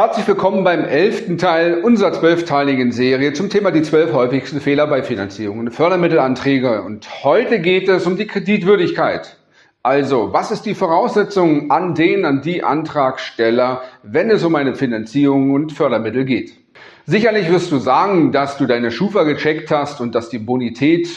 Herzlich willkommen beim elften Teil unserer zwölfteiligen Serie zum Thema die zwölf häufigsten Fehler bei Finanzierung und Fördermittelanträge. Und heute geht es um die Kreditwürdigkeit. Also, was ist die Voraussetzung an den, an die Antragsteller, wenn es um eine Finanzierung und Fördermittel geht? Sicherlich wirst du sagen, dass du deine Schufa gecheckt hast und dass die Bonität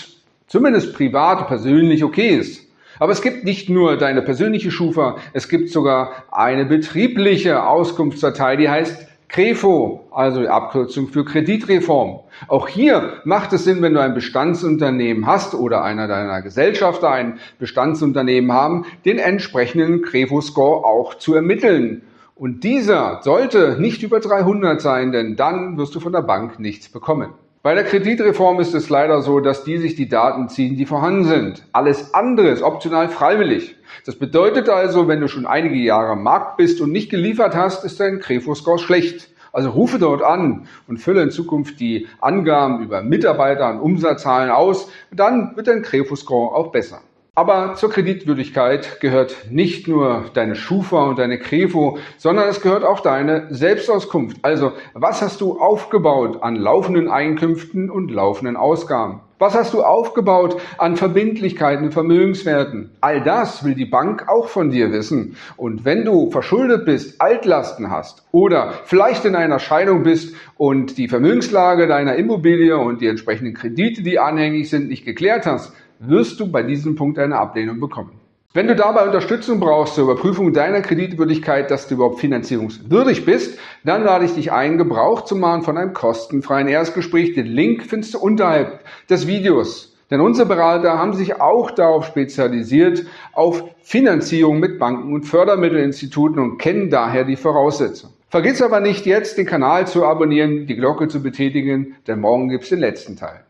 zumindest privat, persönlich okay ist. Aber es gibt nicht nur deine persönliche Schufa, es gibt sogar eine betriebliche Auskunftsdatei, die heißt CREFO, also die Abkürzung für Kreditreform. Auch hier macht es Sinn, wenn du ein Bestandsunternehmen hast oder einer deiner Gesellschafter ein Bestandsunternehmen haben, den entsprechenden CREFO-Score auch zu ermitteln. Und dieser sollte nicht über 300 sein, denn dann wirst du von der Bank nichts bekommen. Bei der Kreditreform ist es leider so, dass die sich die Daten ziehen, die vorhanden sind. Alles andere ist optional freiwillig. Das bedeutet also, wenn du schon einige Jahre am Markt bist und nicht geliefert hast, ist dein Krefo-Score schlecht. Also rufe dort an und fülle in Zukunft die Angaben über Mitarbeiter und Umsatzzahlen aus. Dann wird dein Krefo-Score auch besser. Aber zur Kreditwürdigkeit gehört nicht nur deine Schufa und deine Krefo, sondern es gehört auch deine Selbstauskunft. Also, was hast du aufgebaut an laufenden Einkünften und laufenden Ausgaben? Was hast du aufgebaut an Verbindlichkeiten und Vermögenswerten? All das will die Bank auch von dir wissen. Und wenn du verschuldet bist, Altlasten hast oder vielleicht in einer Scheidung bist und die Vermögenslage deiner Immobilie und die entsprechenden Kredite, die anhängig sind, nicht geklärt hast, wirst du bei diesem Punkt eine Ablehnung bekommen. Wenn du dabei Unterstützung brauchst zur Überprüfung deiner Kreditwürdigkeit, dass du überhaupt finanzierungswürdig bist, dann lade ich dich ein, Gebrauch zu machen von einem kostenfreien Erstgespräch. Den Link findest du unterhalb des Videos. Denn unsere Berater haben sich auch darauf spezialisiert, auf Finanzierung mit Banken und Fördermittelinstituten und kennen daher die Voraussetzungen. Vergiss aber nicht jetzt, den Kanal zu abonnieren, die Glocke zu betätigen, denn morgen gibt es den letzten Teil.